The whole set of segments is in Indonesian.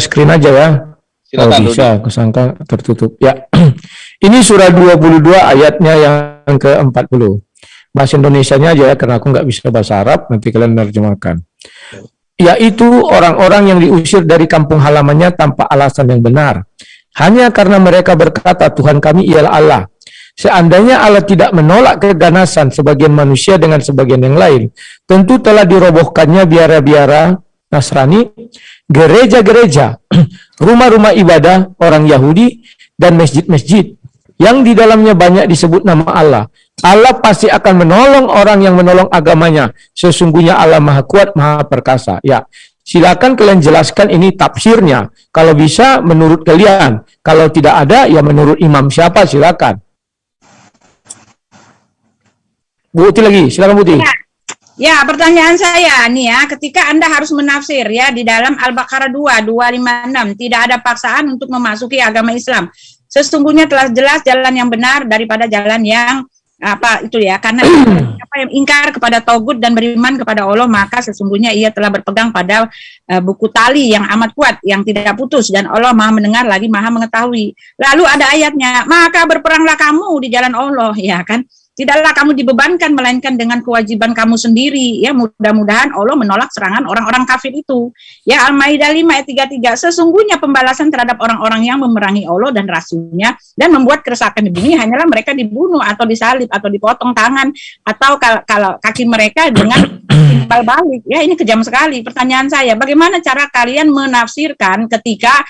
screen aja ya. Silakan, oh, bisa, aku sangka tertutup. Ya, ini surah 22 ayatnya yang ke-40. Bahasa Indonesia-nya aja ya, karena aku nggak bisa bahasa Arab, nanti kalian menerjemahkan. Yaitu orang-orang yang diusir dari kampung halamannya tanpa alasan yang benar. Hanya karena mereka berkata, Tuhan kami ialah Allah. Seandainya Allah tidak menolak keganasan sebagian manusia dengan sebagian yang lain, tentu telah dirobohkannya biara-biara Nasrani, gereja-gereja, rumah-rumah ibadah orang Yahudi, dan masjid-masjid yang di dalamnya banyak disebut nama Allah. Allah pasti akan menolong orang yang menolong agamanya. Sesungguhnya Allah Maha Kuat, Maha Perkasa. Ya, silakan kalian jelaskan ini tafsirnya. Kalau bisa menurut kalian, kalau tidak ada ya menurut imam siapa silakan. Bu Uti lagi, silakan Bu Uti. Ya. Ya, pertanyaan saya nih ya, ketika Anda harus menafsir ya di dalam Al-Baqarah 2, 256, tidak ada paksaan untuk memasuki agama Islam. Sesungguhnya telah jelas jalan yang benar daripada jalan yang apa itu ya karena apa yang ingkar kepada togut dan beriman kepada Allah maka sesungguhnya ia telah berpegang pada uh, buku tali yang amat kuat yang tidak putus dan Allah maha mendengar lagi maha mengetahui lalu ada ayatnya maka berperanglah kamu di jalan Allah ya kan Tidaklah kamu dibebankan melainkan dengan kewajiban kamu sendiri. Ya, mudah-mudahan Allah menolak serangan orang-orang kafir itu. Ya, Al-Maidah 5 ayat 33. Sesungguhnya pembalasan terhadap orang-orang yang memerangi Allah dan Rasulnya dan membuat kerusakan di bumi hanyalah mereka dibunuh atau disalib atau dipotong tangan atau kalau kaki mereka dengan timbal balik. Ya, ini kejam sekali. Pertanyaan saya, bagaimana cara kalian menafsirkan ketika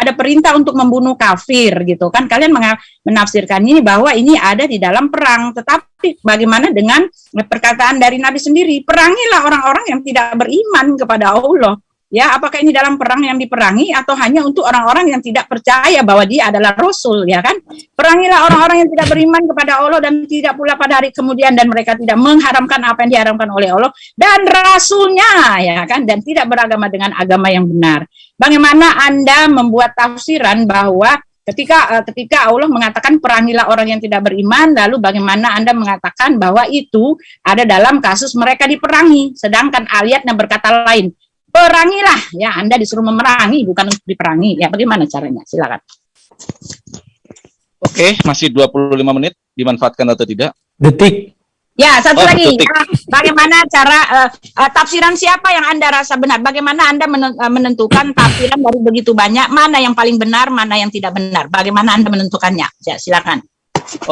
ada perintah untuk membunuh kafir gitu kan. Kalian menafsirkan ini bahwa ini ada di dalam perang. Tetapi bagaimana dengan perkataan dari Nabi sendiri? Perangilah orang-orang yang tidak beriman kepada Allah ya apakah ini dalam perang yang diperangi atau hanya untuk orang-orang yang tidak percaya bahwa dia adalah rasul ya kan? Perangilah orang-orang yang tidak beriman kepada Allah dan tidak pula pada hari kemudian dan mereka tidak mengharamkan apa yang diharamkan oleh Allah dan rasulnya ya kan? Dan tidak beragama dengan agama yang benar. Bagaimana Anda membuat tafsiran bahwa ketika uh, ketika Allah mengatakan perangilah orang yang tidak beriman lalu bagaimana Anda mengatakan bahwa itu ada dalam kasus mereka diperangi sedangkan ayatnya berkata lain perangilah. Ya Anda disuruh memerangi bukan untuk diperangi. Ya bagaimana caranya? Silakan. Oke masih 25 menit. Dimanfaatkan atau tidak? Detik. Ya satu oh, lagi. detik. bagaimana cara uh, uh, tafsiran siapa yang Anda rasa benar? Bagaimana Anda eh, menentukan tafsiran dari begitu banyak? Mana yang paling benar mana yang tidak benar? Bagaimana Anda menentukannya? Ya silakan.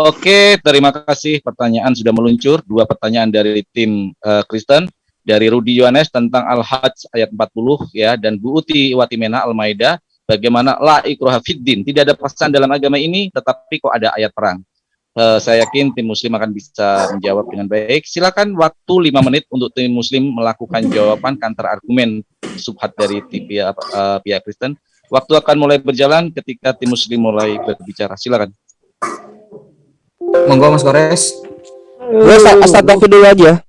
Oke, terima kasih. Pertanyaan sudah meluncur. Dua pertanyaan dari tim uh, Kristen dari Rudi Yohanes tentang Al-Hajj ayat 40 ya dan Bu Uti Watimena Al-Maidah bagaimana la ikroha fiddin. Tidak ada paksaan dalam agama ini tetapi kok ada ayat perang. Uh, saya yakin tim muslim akan bisa menjawab dengan baik. Silakan waktu lima menit untuk tim muslim melakukan jawaban kantor argumen subhat dari pihak, uh, pihak Kristen. Waktu akan mulai berjalan ketika tim muslim mulai berbicara. Silakan. Monggo Mas Gores gue asal dulu aja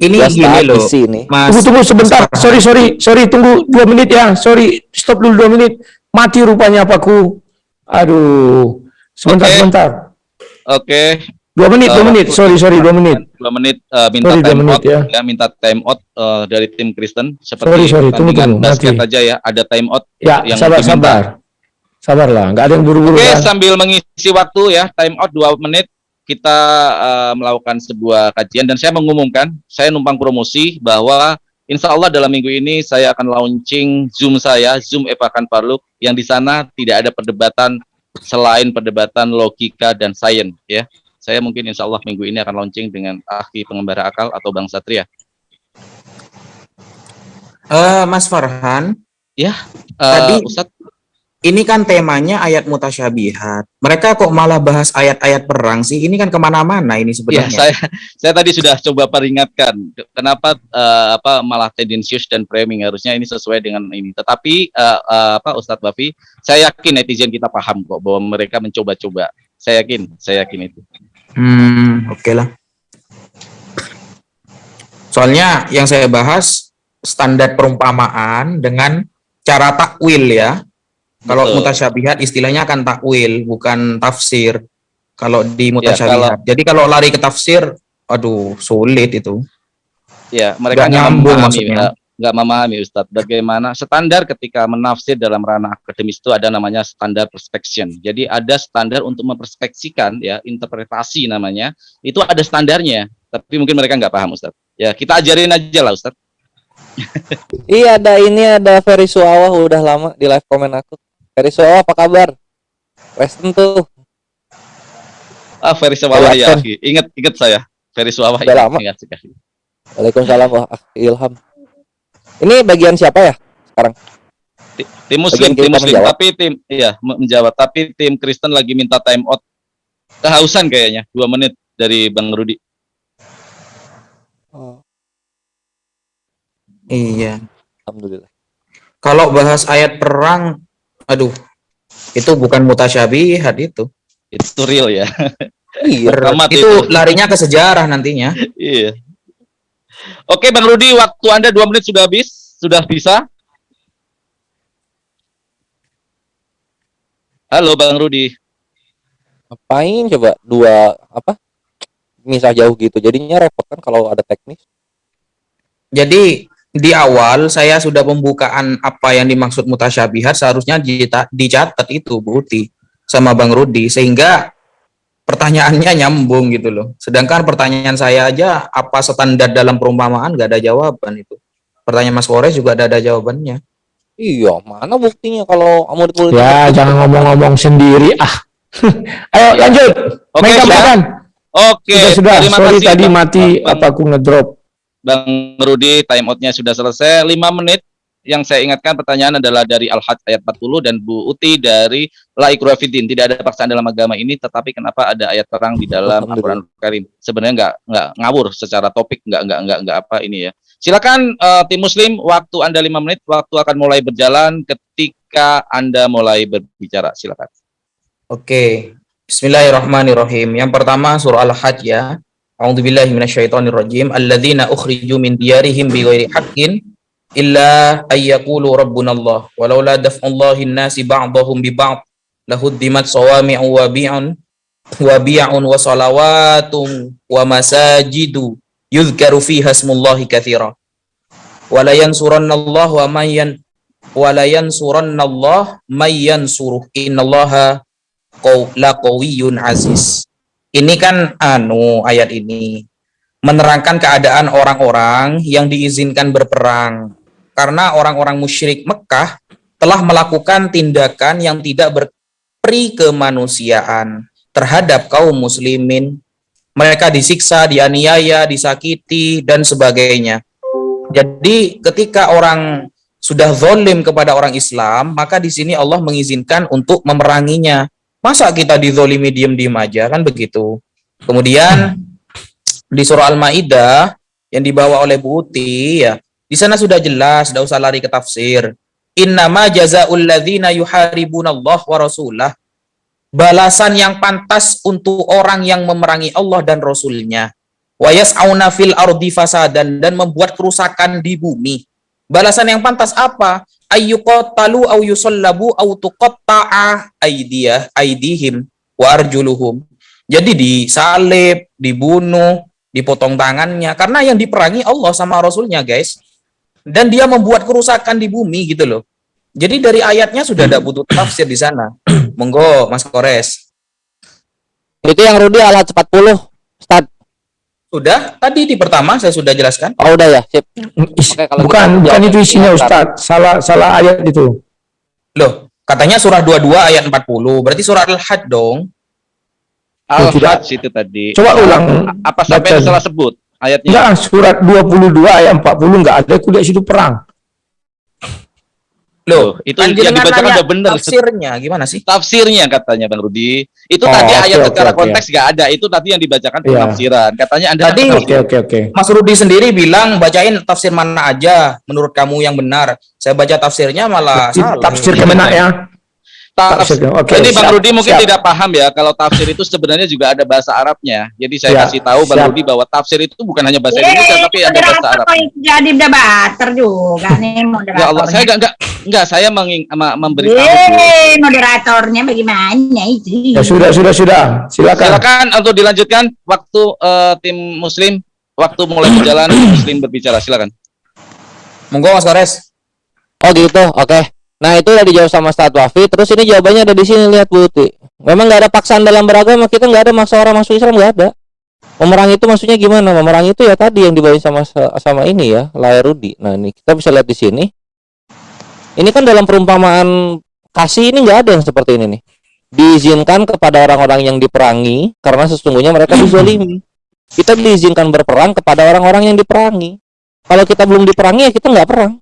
ini Just gini loh sini. Mas. Tunggu tunggu sebentar. Sorry sorry sorry. Tunggu dua menit ya. Sorry. Stop dulu dua menit. Mati rupanya apaku. Aduh. Sebentar okay. sebentar. Oke. Okay. dua menit dua uh, menit. sorry sorry dua menit. dua menit uh, minta sorry, time menit, out ya. ya. Minta time out uh, dari tim Kristen. Seperti sorry sorry. Tunggu tunggu. Basket aja ya. Ada time out ya yang sabar sabar sabar. Lah nggak ada yang buru-buru oke okay, kan? sambil mengisi waktu ya. Time out dua menit kita uh, melakukan sebuah kajian dan saya mengumumkan, saya numpang promosi bahwa insya Allah dalam minggu ini saya akan launching Zoom saya, Zoom Evakan Parluk, yang di sana tidak ada perdebatan selain perdebatan logika dan sains ya. Saya mungkin insya Allah minggu ini akan launching dengan ahli pengembara akal atau Bang Satria. Uh, Mas Farhan, ya, uh, tadi Ustadz, ini kan temanya ayat mutasyabihat. Mereka kok malah bahas ayat-ayat perang sih? Ini kan ke mana-mana ini sebenarnya. Ya, saya saya tadi sudah coba peringatkan kenapa uh, apa malah tendensius dan framing harusnya ini sesuai dengan ini. Tetapi uh, uh, apa Ustadz Bafi, saya yakin netizen kita paham kok bahwa mereka mencoba-coba. Saya yakin, saya yakin itu. Hmm, oke okay lah. Soalnya yang saya bahas standar perumpamaan dengan cara takwil ya kalau mutasyabihat istilahnya akan takwil, bukan tafsir. Kalau di ya, mutasyabihat. Ya, kalau, Jadi kalau lari ke tafsir, aduh sulit itu. Ya, mereka Gak nyambung memahami, maksudnya. nggak memahami Ustadz bagaimana standar ketika menafsir dalam ranah akademis itu ada namanya standar perspection. Jadi ada standar untuk memperspeksikan ya interpretasi namanya itu ada standarnya. Tapi mungkin mereka nggak paham Ustadz. Ya kita ajarin aja lah Ustadz. iya ada ini ada Ferry Suawa udah lama di live komen aku. Ferry Suawa apa kabar? Western tuh. Ah Ferry Suawa ya, ingat ingat saya. Ferry Suawa udah lama. Ingat sekali. Waalaikumsalam wah Ilham. Ini bagian siapa ya sekarang? Tim Muslim, tim Muslim, menjawab. tapi tim iya menjawab, tapi tim Kristen lagi minta time out. Kehausan kayaknya, dua menit dari Bang Rudi. Oh. Iya. Alhamdulillah. Kalau bahas ayat perang, aduh, itu bukan mutasyabihat itu. Itu real ya. Iya. itu, itu larinya ke sejarah nantinya. iya. Oke, Bang Rudi, waktu Anda dua menit sudah habis. Sudah bisa? Halo, Bang Rudi. Ngapain coba dua apa? Misah jauh gitu. Jadinya repot kan kalau ada teknis. Jadi di awal saya sudah pembukaan apa yang dimaksud mutasyabihat seharusnya dicatat itu Bu Uti sama Bang Rudi sehingga pertanyaannya nyambung gitu loh. Sedangkan pertanyaan saya aja apa standar dalam perumpamaan gak ada jawaban itu. Pertanyaan Mas Kores juga ada ada jawabannya. Iya, mana buktinya kalau kamu ditulis? Ya, jangan ngomong-ngomong sendiri ah. Ayo lanjut. Oke, okay, sudah. Oke, okay, sudah. sudah. Sorry kasih, tadi mati bang, apa aku ngedrop. Bang Rudi, time outnya sudah selesai. 5 menit yang saya ingatkan pertanyaan adalah dari Al-Hajj ayat 40 dan Bu Uti dari Laikurafidin. Tidak ada paksaan dalam agama ini, tetapi kenapa ada ayat perang di dalam Al-Quran Karim? Sebenarnya nggak nggak ngawur secara topik, nggak nggak nggak nggak apa ini ya. Silakan uh, tim Muslim, waktu anda lima menit, waktu akan mulai berjalan ketika anda mulai berbicara. Silakan. Oke, Bismillahirrahmanirrahim. Yang pertama surah Al-Hajj ya. أعوذ بالله من الشيطان الرجيم. الذين أخرجوا من ديارهم بغير حق إلا أن يقولوا ربنا الله. ولولا دفع الله الناس بعضهم ببعض لهدمت صوامع وبيع وبيع وصلوات ومساجد يذكر فيها اسم الله كثيرا. ولا ينصرن الله ومن ين ولا ينصرن الله من ينصره. إن الله لا قوي عزيز. Ini kan anu ayat ini menerangkan keadaan orang-orang yang diizinkan berperang karena orang-orang musyrik Mekah telah melakukan tindakan yang tidak berperi kemanusiaan terhadap kaum muslimin. Mereka disiksa, dianiaya, disakiti, dan sebagainya. Jadi ketika orang sudah zolim kepada orang Islam, maka di sini Allah mengizinkan untuk memeranginya. Masa kita dizolimi diem-diem aja, kan begitu. Kemudian di surah Al-Ma'idah yang dibawa oleh Bu Uti, ya, di sana sudah jelas, tidak usah lari ke tafsir. Innama jazaul ladzina yuharibunallah wa rasulah. Balasan yang pantas untuk orang yang memerangi Allah dan Rasulnya. Wa yas'auna fil ardi fasadan dan membuat kerusakan di bumi. Balasan yang pantas apa? Ayyuqatalu au yusallabu au tuqatta'a aydiyah aydihim wa arjuluhum. Jadi disalib, dibunuh, dipotong tangannya karena yang diperangi Allah sama Rasulnya guys dan dia membuat kerusakan di bumi gitu loh. Jadi dari ayatnya sudah ada butuh tafsir di sana. Monggo Mas Kores. Itu yang Rudi alat 40, Ustaz. Sudah, tadi di pertama saya sudah jelaskan. Oh, udah ya, sip. Oke, kalau bukan, gitu, bukan itu isinya Ustaz. Salah salah ayat itu. Loh, katanya surah 22 ayat 40. Berarti surah Al-Hajj dong. Al-Hajj itu tadi. Coba ulang. Apa sampai salah sebut? ayatnya? Enggak, surat 22 ayat 40 enggak ada kuda situ perang. Loh, itu kan yang dibacakan udah benar. Tafsirnya gimana sih? Tafsirnya katanya Bang Rudi. Itu oh, tadi ayat okay, secara okay, konteks enggak okay. ada. Itu tadi yang dibacakan yeah. penafsiran. Katanya Anda Tadi oke okay, oke okay, Mas Rudi sendiri bilang bacain tafsir mana aja menurut kamu yang benar. Saya baca tafsirnya malah tafsir, salah. Tafsir ke mana ya? Tafsir. Okay, Jadi Bang Rudi mungkin siap. tidak paham ya kalau tafsir itu sebenarnya juga ada bahasa Arabnya. Jadi saya siap. kasih tahu Bang siap. Rudi bahwa tafsir itu bukan hanya bahasa Yeay, Indonesia tapi ada bahasa Arab. Jadi debater juga nih moderatornya. Ya Allah, saya enggak enggak enggak saya menging, memberitahu. Yeay, moderatornya bagaimana itu? Ya sudah sudah sudah. Silakan. Silakan untuk dilanjutkan waktu uh, tim muslim waktu mulai berjalan muslim berbicara silakan. Monggo Mas Kores. Oh gitu, oke. Nah itu udah dijawab sama Ustadz Wafi. Terus ini jawabannya ada di sini lihat Bu. Memang nggak ada paksaan dalam beragama. Kita nggak ada maksa orang masuk Islam nggak ada. Memerangi itu maksudnya gimana? Memerangi itu ya tadi yang dibawain sama sama ini ya, layar Rudi. Nah ini kita bisa lihat di sini. Ini kan dalam perumpamaan kasih ini nggak ada yang seperti ini nih. Diizinkan kepada orang-orang yang diperangi karena sesungguhnya mereka dizolimi. Kita diizinkan berperang kepada orang-orang yang diperangi. Kalau kita belum diperangi ya kita nggak perang.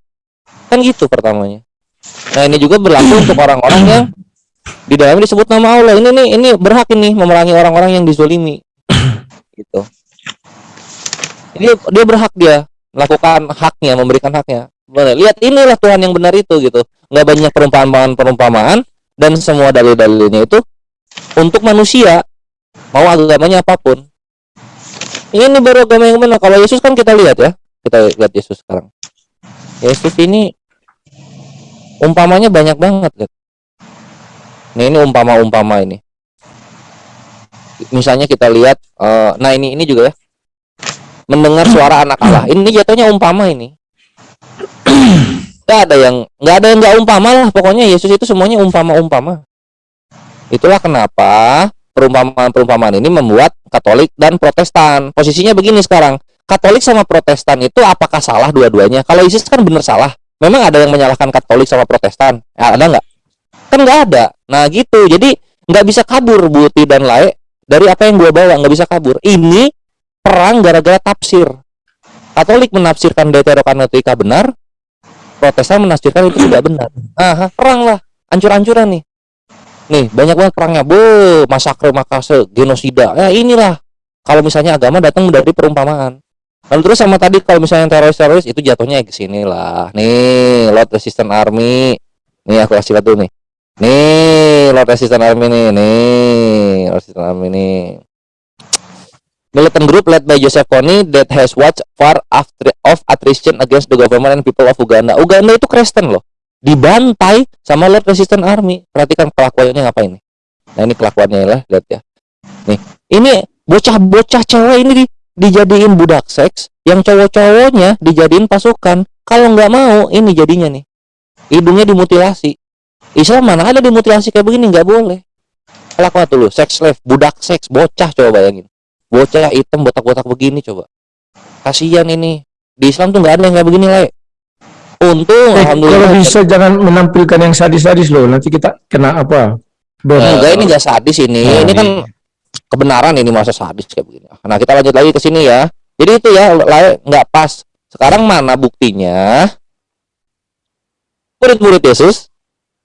Kan gitu pertamanya. Nah ini juga berlaku untuk orang-orang yang di dalamnya disebut nama Allah. Ini nih ini berhak ini memerangi orang-orang yang dizolimi. gitu. Ini dia berhak dia melakukan haknya, memberikan haknya. Lihat inilah Tuhan yang benar itu gitu. Nggak banyak perumpamaan-perumpamaan dan semua dalil-dalilnya itu untuk manusia mau agamanya apa pun. Ini baru agama yang benar. Kalau Yesus kan kita lihat ya. Kita lihat Yesus sekarang. Yesus ini umpamanya banyak banget lihat. Nih ini umpama-umpama ini. Misalnya kita lihat uh, nah ini ini juga ya. Mendengar suara anak Allah. Ini jatuhnya umpama ini. Gak ada yang nggak ada yang nggak umpama lah. Pokoknya Yesus itu semuanya umpama-umpama. Itulah kenapa perumpamaan-perumpamaan ini membuat Katolik dan Protestan. Posisinya begini sekarang. Katolik sama Protestan itu apakah salah dua-duanya? Kalau Yesus kan benar salah. Memang ada yang menyalahkan Katolik sama Protestan? Ya, ada nggak? Kan nggak ada. Nah gitu. Jadi nggak bisa kabur Buti dan Lae dari apa yang gue bawa. Nggak bisa kabur. Ini perang gara-gara tafsir. Katolik menafsirkan Deuterokanonica benar, Protestan menafsirkan itu tidak benar. Ah, perang lah, ancur-ancuran nih. Nih, banyak banget perangnya. Bo, masakre, makase, genosida. Ya inilah. Kalau misalnya agama datang dari perumpamaan. Lalu terus sama tadi kalau misalnya teroris-teroris itu jatuhnya ke sini lah. Nih, Lord Resistance Army. Nih aku kasih lihat dulu nih. Nih, Lord Resistance Army nih. Nih, Lord Resistance Army nih. Militant group led by Joseph Kony that has watched far after of attrition against the government and people of Uganda. Uganda itu Kristen loh dibantai sama Lord Resistance Army. Perhatikan kelakuannya ngapain nih. Nah ini kelakuannya lah, lihat ya. Nih, ini bocah-bocah cewek ini di, dijadiin budak seks, yang cowok-cowoknya dijadiin pasukan. Kalau nggak mau, ini jadinya nih. Hidungnya dimutilasi. Islam mana ada dimutilasi kayak begini, nggak boleh. Kelakuan dulu, seks slave, budak seks, bocah coba bayangin. Bocah hitam botak-botak begini coba. Kasihan ini. Di Islam tuh nggak ada yang kayak begini lah. Untung eh, Kalau bisa jangan menampilkan yang sadis-sadis loh. Nanti kita kena apa? Enggak ini enggak sadis ini. Nah, ini kan kebenaran ini masa sadis kayak begini. Nah, kita lanjut lagi ke sini ya. Jadi itu ya nggak pas. Sekarang mana buktinya? Murid-murid Yesus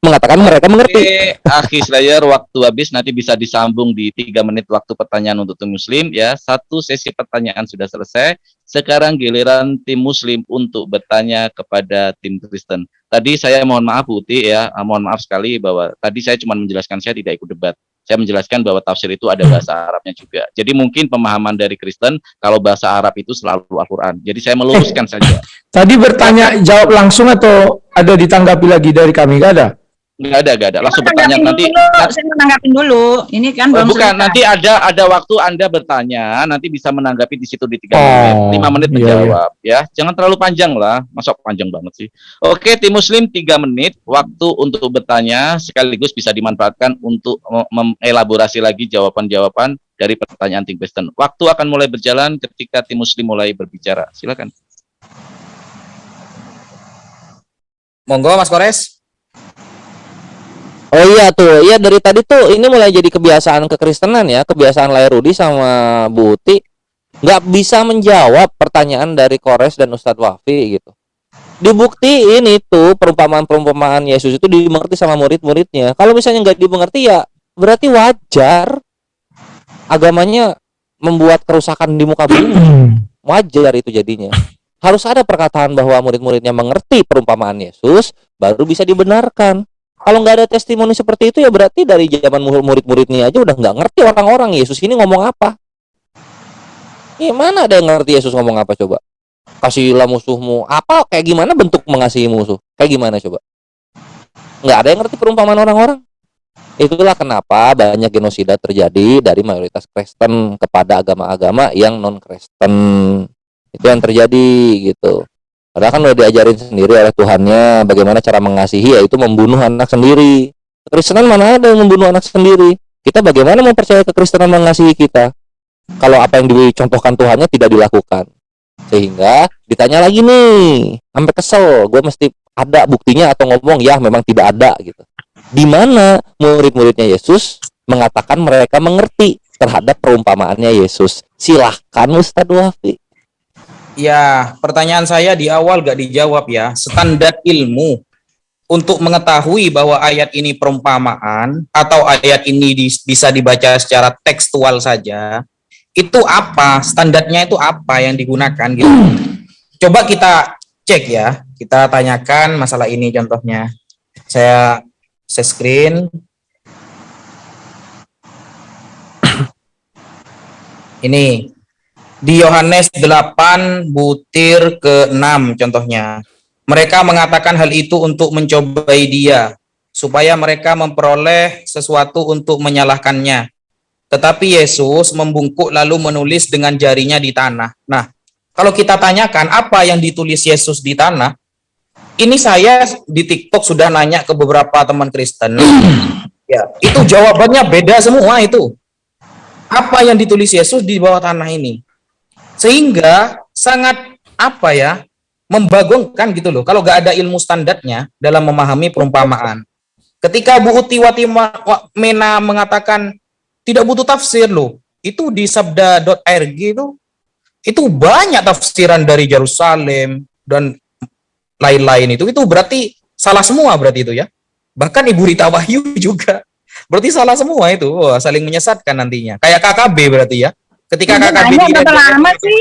mengatakan mereka mengerti. Akhi Slayer, waktu habis nanti bisa disambung di tiga menit waktu pertanyaan untuk tim muslim ya. Satu sesi pertanyaan sudah selesai. Sekarang giliran tim muslim untuk bertanya kepada tim Kristen. Tadi saya mohon maaf Putih ya, ah, mohon maaf sekali bahwa tadi saya cuma menjelaskan saya tidak ikut debat. Saya menjelaskan bahwa tafsir itu ada bahasa Arabnya juga. Jadi mungkin pemahaman dari Kristen kalau bahasa Arab itu selalu Al-Qur'an. Jadi saya meluruskan eh, saja. Tadi bertanya jawab langsung atau ada ditanggapi lagi dari kami? Gak ada. Enggak ada, enggak ada. Langsung bertanya nanti. Dulu, saya menanggapin dulu. Ini kan oh, bukan. Nanti ada ada waktu Anda bertanya, nanti bisa menanggapi di situ di tiga oh, menit, lima menit iya, menjawab, iya. ya. Jangan terlalu panjang lah. Masuk panjang banget sih. Oke, tim Muslim tiga menit waktu untuk bertanya, sekaligus bisa dimanfaatkan untuk mengelaborasi lagi jawaban-jawaban dari pertanyaan tim Kristen. Waktu akan mulai berjalan ketika tim Muslim mulai berbicara. Silakan. Monggo Mas Kores. Oh iya tuh, iya dari tadi tuh ini mulai jadi kebiasaan kekristenan ya, kebiasaan Lai Rudi sama Bu Uti nggak bisa menjawab pertanyaan dari Kores dan Ustadz Wafi gitu. Dibuktiin itu perumpamaan-perumpamaan Yesus itu dimengerti sama murid-muridnya. Kalau misalnya nggak dimengerti ya berarti wajar agamanya membuat kerusakan di muka bumi. Wajar itu jadinya. Harus ada perkataan bahwa murid-muridnya mengerti perumpamaan Yesus, baru bisa dibenarkan kalau nggak ada testimoni seperti itu ya berarti dari zaman murid-muridnya aja udah nggak ngerti orang-orang Yesus ini ngomong apa. Gimana ada yang ngerti Yesus ngomong apa coba? Kasihlah musuhmu. Apa kayak gimana bentuk mengasihi musuh? Kayak gimana coba? Nggak ada yang ngerti perumpamaan orang-orang. Itulah kenapa banyak genosida terjadi dari mayoritas Kristen kepada agama-agama yang non Kristen. Itu yang terjadi gitu. Padahal kan udah diajarin sendiri oleh Tuhannya bagaimana cara mengasihi yaitu membunuh anak sendiri. Kekristenan mana ada yang membunuh anak sendiri? Kita bagaimana mau percaya kekristenan mengasihi kita? Kalau apa yang dicontohkan Tuhannya tidak dilakukan. Sehingga ditanya lagi nih, sampai kesel, gue mesti ada buktinya atau ngomong ya memang tidak ada gitu. Di mana murid-muridnya Yesus mengatakan mereka mengerti terhadap perumpamaannya Yesus. Silahkan Ustadz Wafi. Ya, pertanyaan saya di awal gak dijawab ya. Standar ilmu untuk mengetahui bahwa ayat ini perumpamaan atau ayat ini bisa dibaca secara tekstual saja, itu apa? Standarnya itu apa yang digunakan gitu. Coba kita cek ya. Kita tanyakan masalah ini contohnya. Saya share screen. Ini di Yohanes 8 butir ke-6 contohnya. Mereka mengatakan hal itu untuk mencobai dia, supaya mereka memperoleh sesuatu untuk menyalahkannya. Tetapi Yesus membungkuk lalu menulis dengan jarinya di tanah. Nah, kalau kita tanyakan apa yang ditulis Yesus di tanah, ini saya di TikTok sudah nanya ke beberapa teman Kristen. ya, itu jawabannya beda semua itu. Apa yang ditulis Yesus di bawah tanah ini? Sehingga sangat apa ya membagongkan gitu loh. Kalau nggak ada ilmu standarnya dalam memahami perumpamaan. Ketika Bu Uti Mena mengatakan tidak butuh tafsir loh, itu di sabda.rg itu itu banyak tafsiran dari Yerusalem dan lain-lain itu. Itu berarti salah semua berarti itu ya. Bahkan Ibu Rita Wahyu juga. Berarti salah semua itu. Wah, saling menyesatkan nantinya. Kayak KKB berarti ya. Ketika Ini KKB di berapa lama sih?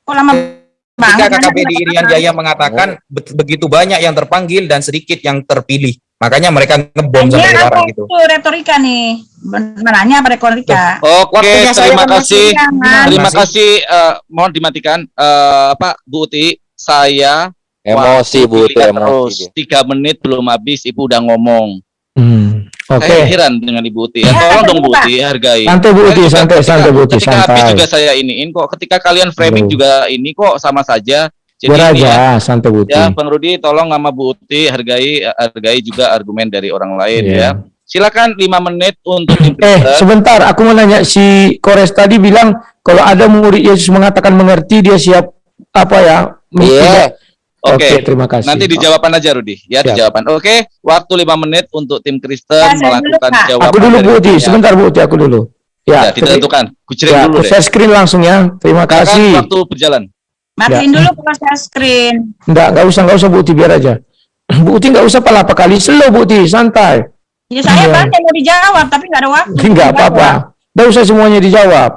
Kok lama ketika banget? KKB di Irian Jaya mengatakan be- begitu banyak yang terpanggil dan sedikit yang terpilih. Makanya mereka ngebom Ini sampai sekarang gitu. itu retorika nih? Menanya apa retorika? Oke, Waktunya saya terima kan kasih. Jangan. Terima kasih. eh, mohon dimatikan. Eh, apa, Bu Uti? Saya Emosi Bu Uti, emosi. terus dia. tiga menit belum habis, Ibu udah ngomong. Hmm, Oke. Saya heran dengan Ibu Uti. Ya, Ya, tolong dong Bu. Uti, hargai. Santai Bu Uti, santai, ketika- santai Bu Uti, Ketika santai. juga saya iniin kok. Ketika kalian framing Belum. juga ini kok sama saja. Jadi Biar ini ya, aja, santai Bu Uti. ya Bang Rudi tolong sama Bu Uti hargai hargai juga argumen dari orang lain Iya. ya. Silakan lima menit untuk Eh, sebentar, aku mau nanya si Kores tadi bilang kalau ada murid Yesus mengatakan mengerti dia siap apa ya? Iya. Oke. Oke, terima kasih. Nanti dijawabkan aja Rudi, ya Siap. dijawabkan. Oke, waktu lima menit untuk tim Kristen Ya, saya dulu, melakukan Pak. jawaban. Aku dulu Bu Uti, timnya. sebentar Bu Uti, aku dulu. Ya, Ya, tentukan. Kucering ya, dulu aku deh. share screen langsung ya. Terima Silakan, kasih. waktu berjalan. Matiin dulu proses screen. Enggak, enggak usah, enggak usah Bu Uti, biar aja. Bu Uti enggak usah pala apa kali, slow Bu Uti, santai. Ya saya Iya. banyak mau dijawab tapi nggak ada waktu. Enggak apa-apa. Enggak usah semuanya dijawab.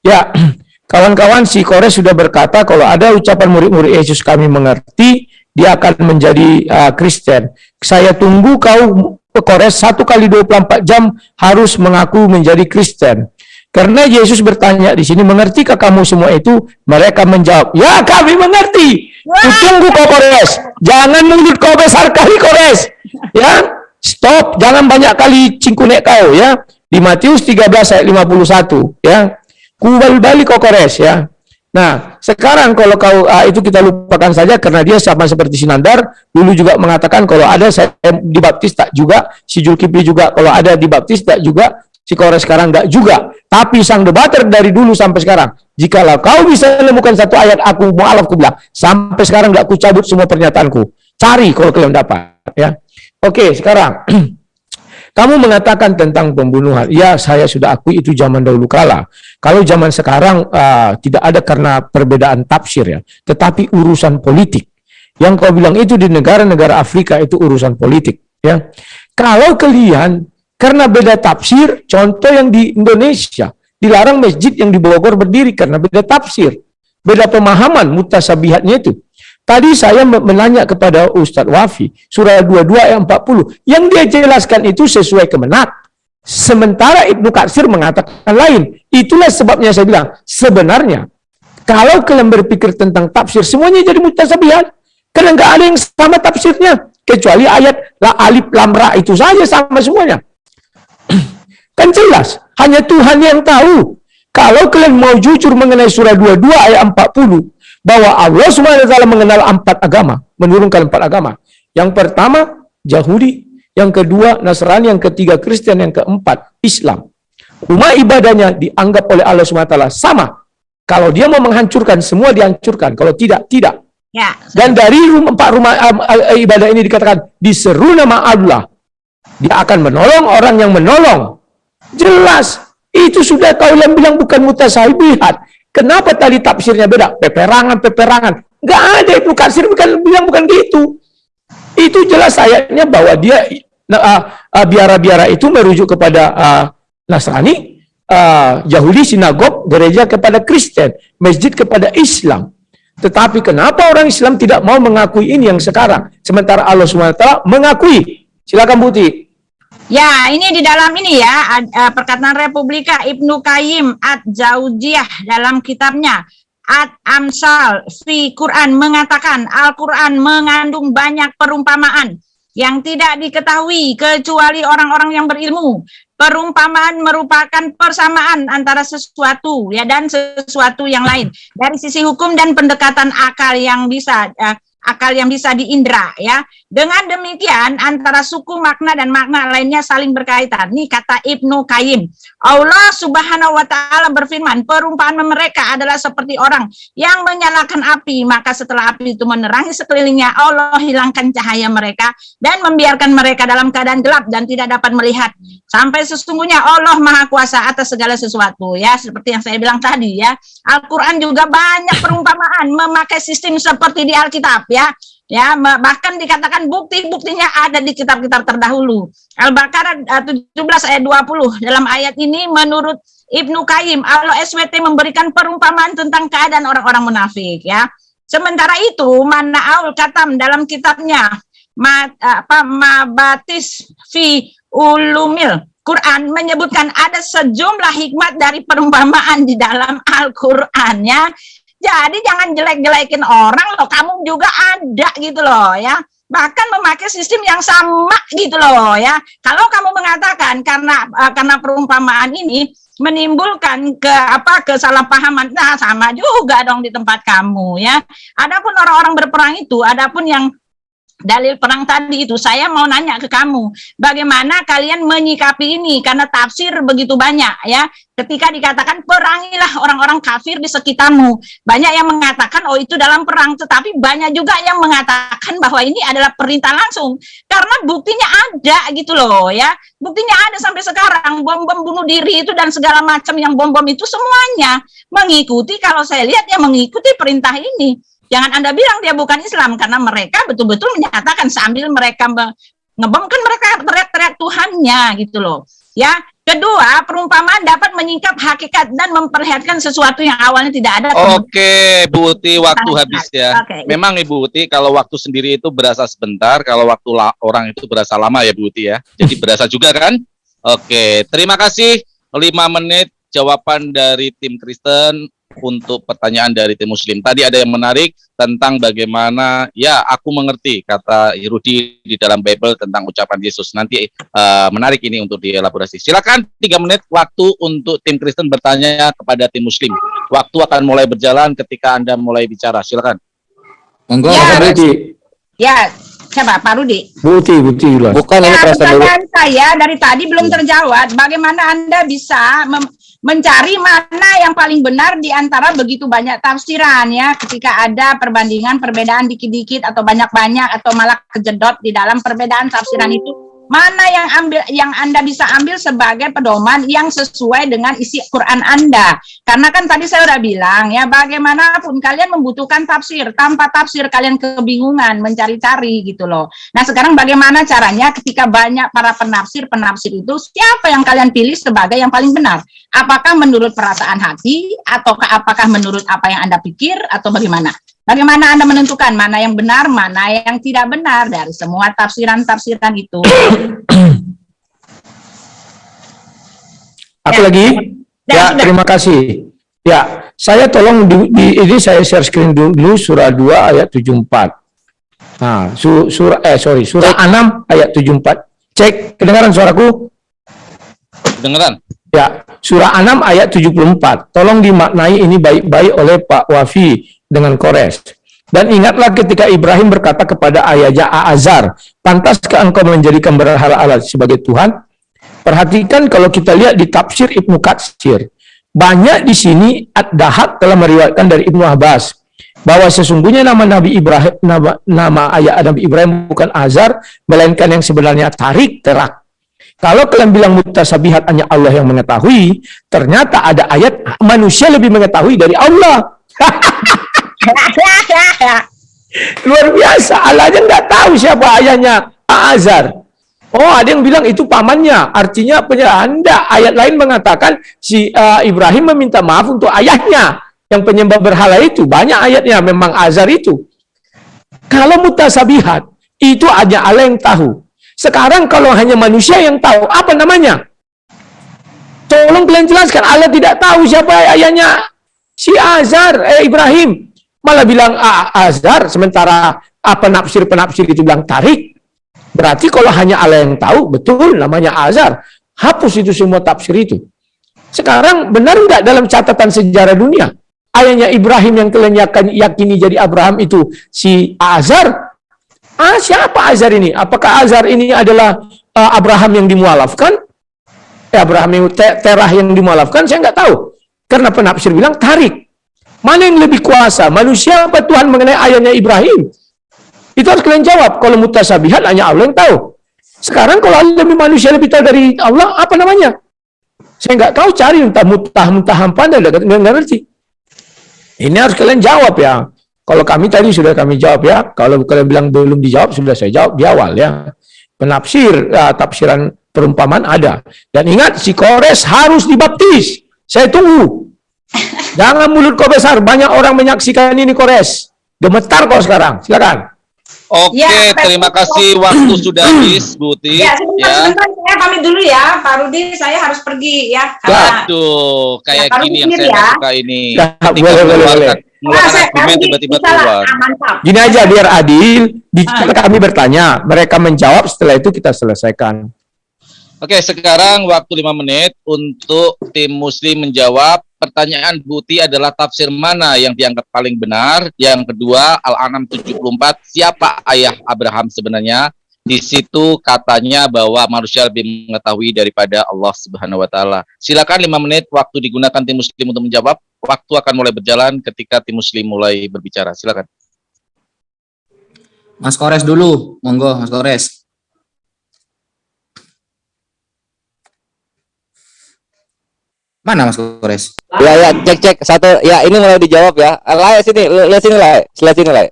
Ya, kawan-kawan si Kores sudah berkata kalau ada ucapan murid-murid Yesus kami mengerti, dia akan menjadi uh, Kristen. Saya tunggu kau Kores satu kali 24 jam harus mengaku menjadi Kristen. Karena Yesus bertanya di sini, mengertikah kamu semua itu? Mereka menjawab, ya kami mengerti. Kutunggu kau Kores. Jangan mulut kau besar kali Kores. Ya, stop. Jangan banyak kali cingkunek kau ya. Di Matius 13 ayat 51 ya. Kubal balik kau Kores ya. Nah, sekarang kalau kau ah, itu kita lupakan saja karena dia sama seperti Sinandar dulu juga mengatakan kalau ada saya dibaptis tak juga, si Julkipli juga kalau ada dibaptis tak juga, si Kores sekarang enggak juga. Tapi sang debater dari dulu sampai sekarang, jikalau kau bisa menemukan satu ayat aku mualaf ku bilang, sampai sekarang enggak ku cabut semua pernyataanku. Cari kalau kalian dapat ya. Oke, sekarang kamu mengatakan tentang pembunuhan. Ya, saya sudah akui itu zaman dahulu kala. Kalau zaman sekarang ah, tidak ada karena perbedaan tafsir ya, tetapi urusan politik. Yang kau bilang itu di negara-negara Afrika itu urusan politik ya. Kalau kalian karena beda tafsir, contoh yang di Indonesia dilarang masjid yang di Bogor berdiri karena beda tafsir, beda pemahaman mutasabihatnya itu. Tadi saya me- menanya kepada Ustadz Wafi, surah 22 ayat 40, yang dia jelaskan itu sesuai kemenak. Sementara Ibnu Katsir mengatakan lain. Itulah sebabnya saya bilang, sebenarnya kalau kalian berpikir tentang tafsir, semuanya jadi mutasabihat. Karena nggak ada yang sama tafsirnya. Kecuali ayat la alif lam ra itu saja sama semuanya. Kan jelas, hanya Tuhan yang tahu. Kalau kalian mau jujur mengenai surah 22 ayat 40, bahwa Allah SWT mengenal empat agama, menurunkan empat agama. Yang pertama, Yahudi. Yang kedua, Nasrani. Yang ketiga, Kristen. Yang keempat, Islam. Rumah ibadahnya dianggap oleh Allah SWT sama. Kalau dia mau menghancurkan, semua dihancurkan. Kalau tidak, tidak. Ya. Dan dari rumah, empat rumah um, uh, ibadah ini dikatakan, diseru nama Allah. Dia akan menolong orang yang menolong. Jelas. Itu sudah kau yang bilang bukan mutasabihat. Kenapa tadi tafsirnya beda? Peperangan, peperangan. Enggak ada itu kasir bukan bilang bukan gitu. Itu jelas ayatnya bahwa dia uh, uh, biara-biara itu merujuk kepada uh, Nasrani, uh, Yahudi sinagog, gereja kepada Kristen, masjid kepada Islam. Tetapi kenapa orang Islam tidak mau mengakui ini yang sekarang? Sementara Allah SWT mengakui. Silakan Buti. Ya, ini di dalam ini ya, uh, perkataan Republika Ibnu Qayyim Ad-Jauziyah dalam kitabnya Ad-Amsal fi Quran mengatakan Al-Quran mengandung banyak perumpamaan yang tidak diketahui kecuali orang-orang yang berilmu. Perumpamaan merupakan persamaan antara sesuatu ya dan sesuatu yang lain dari sisi hukum dan pendekatan akal yang bisa uh, akal yang bisa diindra ya. Dengan demikian antara suku makna dan makna lainnya saling berkaitan. Nih kata Ibnu Qayyim. Allah Subhanahu wa taala berfirman, perumpamaan mereka adalah seperti orang yang menyalakan api, maka setelah api itu menerangi sekelilingnya, Allah hilangkan cahaya mereka dan membiarkan mereka dalam keadaan gelap dan tidak dapat melihat. Sampai sesungguhnya Allah Maha Kuasa atas segala sesuatu ya, seperti yang saya bilang tadi ya. Al-Qur'an juga banyak perumpamaan memakai sistem seperti di Alkitab ya. Ya bahkan dikatakan bukti-buktinya ada di kitab-kitab terdahulu. Al-Baqarah 17 ayat 20 dalam ayat ini menurut Ibnu Qayyim Allah SWT memberikan perumpamaan tentang keadaan orang-orang munafik ya. Sementara itu Mana'ul Katam dalam kitabnya ma, apa Mabatis fi Ulumil Quran menyebutkan ada sejumlah hikmat dari perumpamaan di dalam Al-Qur'an ya jadi jangan jelek-jelekin orang loh, kamu juga ada gitu loh ya. Bahkan memakai sistem yang sama gitu loh ya. Kalau kamu mengatakan karena uh, karena perumpamaan ini menimbulkan ke apa kesalahpahaman, nah sama juga dong di tempat kamu ya. Adapun orang-orang berperang itu, adapun yang dalil perang tadi itu saya mau nanya ke kamu bagaimana kalian menyikapi ini? Karena tafsir begitu banyak ya. Ketika dikatakan perangilah orang-orang kafir di sekitarmu. Banyak yang mengatakan oh itu dalam perang. Tetapi banyak juga yang mengatakan bahwa ini adalah perintah langsung. Karena buktinya ada gitu loh ya. Buktinya ada sampai sekarang. Bom-bom bunuh diri itu dan segala macam yang bom-bom itu semuanya mengikuti. Kalau saya lihat ya mengikuti perintah ini Jangan Anda bilang dia bukan Islam karena mereka betul-betul menyatakan sambil mereka ngebom kan mereka teriak-teriak Tuhannya gitu loh. Ya, kedua perumpamaan dapat menyingkap hakikat dan memperlihatkan sesuatu yang awalnya tidak ada. Oke, Bu Uti, waktu habis ya. Oke. Memang Ibu Uti kalau waktu sendiri itu berasa sebentar, kalau waktu orang itu berasa lama ya Bu Uti ya. Jadi berasa juga kan? Oke, terima kasih. 5 menit jawaban dari tim Kristen untuk pertanyaan dari tim muslim. Tadi ada yang menarik tentang bagaimana ya aku mengerti kata Yehudi di dalam Bible tentang ucapan Yesus. Nanti uh, menarik ini untuk dielaborasi. Silakan tiga menit waktu untuk tim Kristen bertanya kepada tim muslim. Waktu akan mulai berjalan ketika Anda mulai bicara. Silakan. Monggo ya, Rudi. Ya, siapa Pak Rudi? Buti, Buti Bukan ya, ini saya dari tadi belum terjawab. Bagaimana Anda bisa mencari mana yang paling benar di antara begitu banyak tafsiran ya. Ketika ada perbandingan perbedaan dikit-dikit atau banyak-banyak atau malah kejedot di dalam perbedaan tafsiran itu mana yang ambil yang Anda bisa ambil sebagai pedoman yang sesuai dengan isi Quran Anda. Karena kan tadi saya udah bilang ya bagaimanapun kalian membutuhkan tafsir, tanpa tafsir kalian kebingungan mencari-cari gitu loh. Nah, sekarang bagaimana caranya ketika banyak para penafsir-penafsir itu siapa yang kalian pilih sebagai yang paling benar? Apakah menurut perasaan hati ataukah apakah menurut apa yang Anda pikir atau bagaimana? Bagaimana Anda menentukan mana yang benar, mana yang tidak benar dari semua tafsiran-tafsiran itu? Apa ya. lagi? Ya, ya terima kasih. Ya, saya tolong di, di ini saya share screen dulu surah 2 ayat 74. Nah, su, surah eh sorry, surah 6 ayat 74. Cek kedengaran suaraku? Kedengaran. Ya, surah 6 ayat 74. Tolong dimaknai ini baik-baik oleh Pak Wafi dengan Kores. Dan ingatlah ketika Ibrahim berkata kepada ayahnya Azar, pantaskah engkau menjadikan berhala Allah sebagai Tuhan? Perhatikan kalau kita lihat di tafsir Ibnu Katsir, banyak di sini Ad-Dahak telah meriwayatkan dari Ibnu Abbas bahwa sesungguhnya nama Nabi Ibrahim nama, nama ayah Nabi Ibrahim bukan Azar melainkan yang sebenarnya Tarik Terak. Kalau kalian bilang mutasabihat hanya Allah yang mengetahui, ternyata ada ayat manusia lebih mengetahui dari Allah. Luar biasa, Allah aja nggak tahu siapa ayahnya Azar. Oh, ada yang bilang itu pamannya. Artinya penyerahan. Anda ayat lain mengatakan si uh, Ibrahim meminta maaf untuk ayahnya yang penyembah berhala itu. Banyak ayatnya memang Azar itu. Kalau mutasabihat, itu hanya Allah yang tahu. Sekarang kalau hanya manusia yang tahu, apa namanya? Tolong kalian jelaskan, Allah tidak tahu siapa ayahnya si Azar, eh Ibrahim. Malah bilang ah, Azar, sementara apa penafsir-penafsir itu bilang tarik. Berarti kalau hanya Allah yang tahu, betul namanya Azar. Hapus itu semua tafsir itu. Sekarang benar nggak dalam catatan sejarah dunia? Ayahnya Ibrahim yang kalian yakini jadi Abraham itu si Azar? Ah, siapa Azar ini? Apakah Azar ini adalah uh, Abraham yang dimualafkan? Eh, Abraham yang te Terah yang dimualafkan? Saya nggak tahu. Karena penafsir bilang tarik. Mana yang lebih kuasa? Manusia apa Tuhan mengenai ayahnya Ibrahim? Itu harus kalian jawab. Kalau mutasabihat hanya Allah yang tahu. Sekarang kalau lebih manusia lebih tahu dari Allah, apa namanya? Saya nggak tahu cari entah mutah mutah hampa nggak ngerti. Ini harus kalian jawab ya. Kalau kami tadi sudah kami jawab ya. Kalau kalian bilang belum dijawab sudah saya jawab di awal ya. Penafsir ya, tafsiran perumpamaan ada. Dan ingat si Kores harus dibaptis. Saya tunggu. Jangan mulut kau besar. Banyak orang menyaksikan ini Kores. Gemetar kau sekarang. Silakan. Oke, ya, terima kasih waktu sudah habis, Bu Ti. Ya, sebentar, ya. sebentar, saya pamit dulu ya, Pak Rudi. Saya harus pergi ya. Karena, Aduh, kayak ya, gini yang saya ya. suka ini. Ya, boleh, boleh, boleh. Mengeluarkan tiba-tiba keluar. Ah, Gini aja biar adil, di, ah. kami bertanya, mereka menjawab, setelah itu kita selesaikan. Oke, sekarang waktu lima menit untuk tim muslim menjawab pertanyaan Buti adalah tafsir mana yang dianggap paling benar? Yang kedua, Al-An'am 74, siapa ayah Abraham sebenarnya? Di situ katanya bahwa manusia lebih mengetahui daripada Allah Subhanahu wa taala. Silakan lima menit waktu digunakan tim muslim untuk menjawab. Waktu akan mulai berjalan ketika tim muslim mulai berbicara. Silakan. Mas Kores dulu, monggo Mas Kores. Mana Mas Kores? Ya ya cek cek satu ya ini mulai dijawab ya. Lai sini lihat sini Lai, sebelah sini Lai.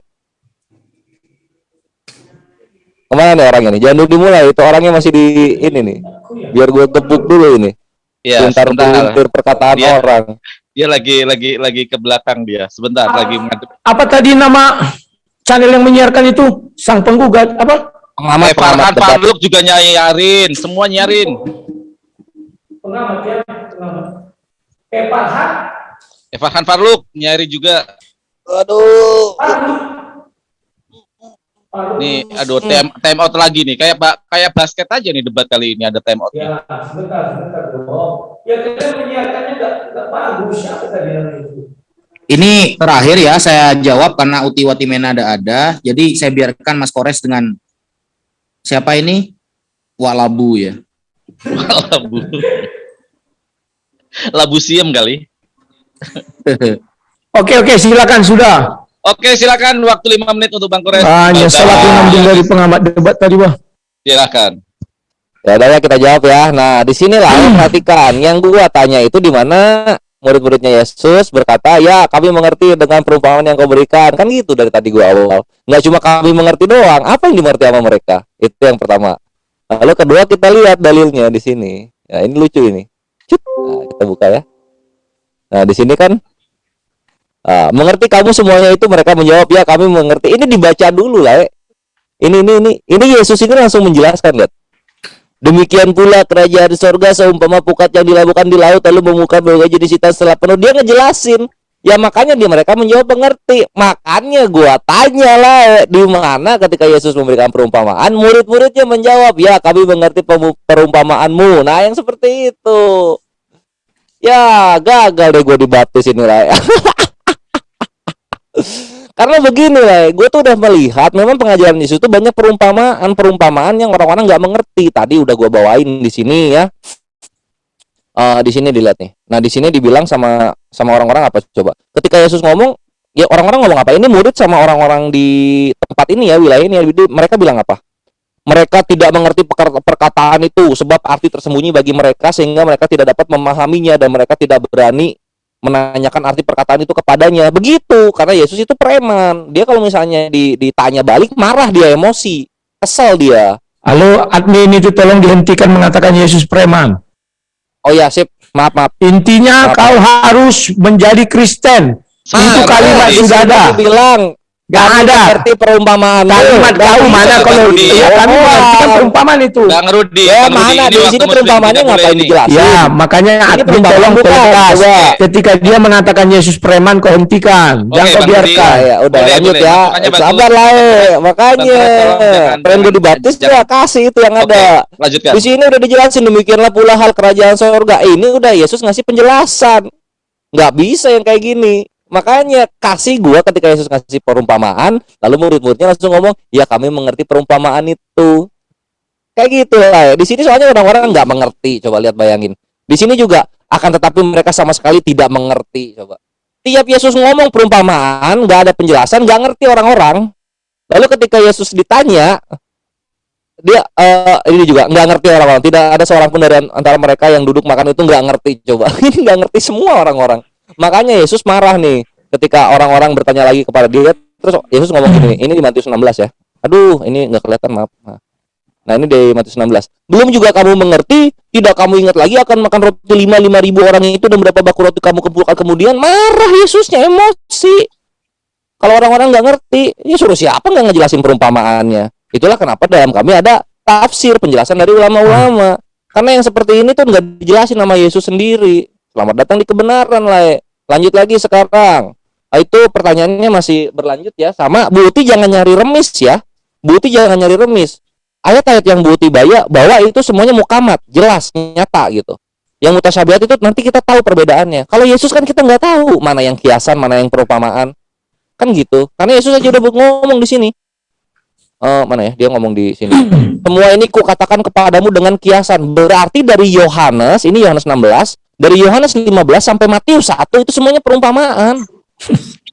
Ke mana nih orangnya nih? Jangan dulu dimulai, itu orangnya masih di ini nih. Biar gue tepuk dulu ini. Iya, sebentar sebentar perkataan dia, orang. Dia lagi lagi lagi ke belakang dia. Sebentar apa, lagi Apa tadi nama channel yang menyiarkan itu? Sang penggugat apa? Pengamat, eh, pengamat Farhan juga nyarin, semua nyarin. Pengamat ya, pengamat. Eh Farhan. Eh Farhan Farluk nyari juga. Aduh. Nih, aduh time, time out lagi nih. Kayak pak kayak basket aja nih debat kali ini ada time out. Ya, sebentar, sebentar dong. Ya kita menyiarkannya enggak enggak bagus apa tadi itu. Ini terakhir ya saya jawab karena Uti Watimena ada ada. Jadi saya biarkan Mas Kores dengan siapa ini? Walabu ya. Walabu. Labu Siem kali. oke oke silakan sudah. Oke silakan waktu lima menit untuk Bang Kores. Hanya salah mengambil dari pengamat debat tadi Bang. Silakan. Ya udah ya kita jawab ya. Nah di sini lah hmm. perhatikan yang gua tanya itu di mana murid-muridnya Yesus berkata ya kami mengerti dengan perumpamaan yang kau berikan kan gitu dari tadi gua awal nggak cuma kami mengerti doang apa yang dimengerti sama mereka itu yang pertama lalu kedua kita lihat dalilnya di sini ya ini lucu ini Nah, kita buka ya. Nah, di sini kan uh, mengerti kamu semuanya itu mereka menjawab ya kami mengerti. Ini dibaca dulu lah. Ya. Ini ini ini ini Yesus ini langsung menjelaskan lihat. Demikian pula kerajaan di sorga seumpama pukat yang dilakukan di laut lalu membuka berbagai jenis ikan setelah penuh. Dia ngejelasin. Ya makanya dia mereka menjawab mengerti. Makanya gua tanya lah di mana ketika Yesus memberikan perumpamaan, murid-muridnya menjawab, "Ya, kami mengerti perumpamaanmu." Nah, yang seperti itu. Ya, gagal deh gue di baptis ini, Ray. Karena begini lah, gue tuh udah melihat memang pengajaran Yesus itu banyak perumpamaan-perumpamaan yang orang-orang nggak mengerti. Tadi udah gue bawain di sini ya. Uh, di sini dilihat nih. Nah di sini dibilang sama sama orang-orang apa coba? Ketika Yesus ngomong, ya orang-orang ngomong apa? Ini murid sama orang-orang di tempat ini ya wilayah ini, mereka bilang apa? Mereka tidak mengerti perkataan itu sebab arti tersembunyi bagi mereka sehingga mereka tidak dapat memahaminya dan mereka tidak berani menanyakan arti perkataan itu kepadanya. Begitu, karena Yesus itu preman. Dia kalau misalnya ditanya balik marah dia emosi, kesel dia. Halo, admin itu tolong dihentikan mengatakan Yesus preman. Oh ya, sip. Maaf, maaf. Intinya maaf, kau maaf. harus menjadi Kristen. Ah, itu kalimat sudah ada. Bilang Gak ada. Seperti perumpamaan. Kalimat kau mana kalau ya kami mengerti kan perumpamaan itu. Bang Rudi. Ya mana di sini perumpamaannya ngapain dijelasin? Ya makanya admin tolong tegas. Ketika dia mengatakan Yesus preman kau hentikan. Jangan kau biarkan. Ya udah lanjut ya. Sabar lah eh. Makanya. Pengen gue dibaptis ya kasih itu yang ada. Lanjutkan. Di sini udah dijelasin demikianlah pula hal kerajaan surga. Ini udah Yesus ngasih penjelasan. Nggak bisa yang kayak gini. Makanya kasih gua ketika Yesus kasih perumpamaan, lalu murid-muridnya langsung ngomong, "Ya kami mengerti perumpamaan itu." Kayak gitu lah. Ya. Di sini soalnya orang-orang nggak mengerti. Coba lihat bayangin. Di sini juga akan tetapi mereka sama sekali tidak mengerti. Coba. Tiap Yesus ngomong perumpamaan, nggak ada penjelasan, nggak ngerti orang-orang. Lalu ketika Yesus ditanya, dia uh, ini juga nggak ngerti orang-orang. Tidak ada seorang pun dari antara mereka yang duduk makan itu nggak ngerti. Coba ini nggak ngerti semua orang-orang. Makanya Yesus marah nih ketika orang-orang bertanya lagi kepada dia. Terus Yesus ngomong gini, ini di Matius 16 ya. Aduh, ini nggak kelihatan, maaf. Nah, ini di Matius 16. Belum juga kamu mengerti, tidak kamu ingat lagi akan makan roti lima lima ribu orang itu dan berapa baku roti kamu kumpulkan kemudian marah Yesusnya emosi. Kalau orang-orang nggak ngerti, ya suruh siapa nggak ngejelasin perumpamaannya. Itulah kenapa dalam kami ada tafsir penjelasan dari ulama-ulama. Karena yang seperti ini tuh nggak dijelasin nama Yesus sendiri. Selamat datang di kebenaran lah. Lanjut lagi sekarang. Nah, itu pertanyaannya masih berlanjut ya. Sama Bu Uti jangan nyari remis ya. Bu Uti jangan nyari remis. Ayat-ayat yang Bu Uti bawa, bawa itu semuanya mukamat, jelas, nyata gitu. Yang mutasyabihat itu nanti kita tahu perbedaannya. Kalau Yesus kan kita nggak tahu mana yang kiasan, mana yang perumpamaan. Kan gitu. Karena Yesus aja udah ngomong di sini. Uh, mana ya? Dia ngomong di sini. Semua ini ku katakan kepadamu dengan kiasan. Berarti dari Yohanes, ini Yohanes 16, dari Yohanes 15 sampai Matius 1 itu semuanya perumpamaan.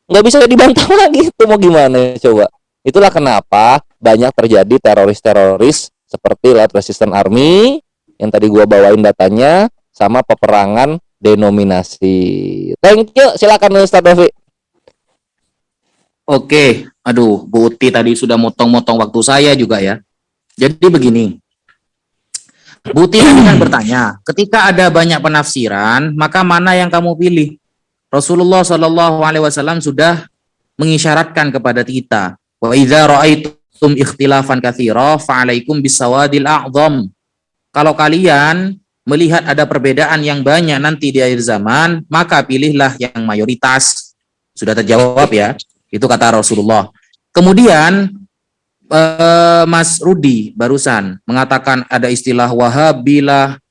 Nggak bisa dibantah lagi itu mau gimana coba. Itulah kenapa banyak terjadi teroris-teroris seperti Light Resistance Army yang tadi gua bawain datanya sama peperangan denominasi. Thank you, silakan Ustaz Dovi. Oke, aduh Bu Uti tadi sudah motong-motong waktu saya juga ya. Jadi begini, Buti tadi kan bertanya, ketika ada banyak penafsiran, maka mana yang kamu pilih? Rasulullah Shallallahu Alaihi Wasallam sudah mengisyaratkan kepada kita, wa idza ra'aitum ikhtilafan katsira fa'alaikum bisawadil a'zam. Kalau kalian melihat ada perbedaan yang banyak nanti di akhir zaman, maka pilihlah yang mayoritas. Sudah terjawab ya. Itu kata Rasulullah. Kemudian uh, Mas Rudi barusan mengatakan ada istilah Wahabilah,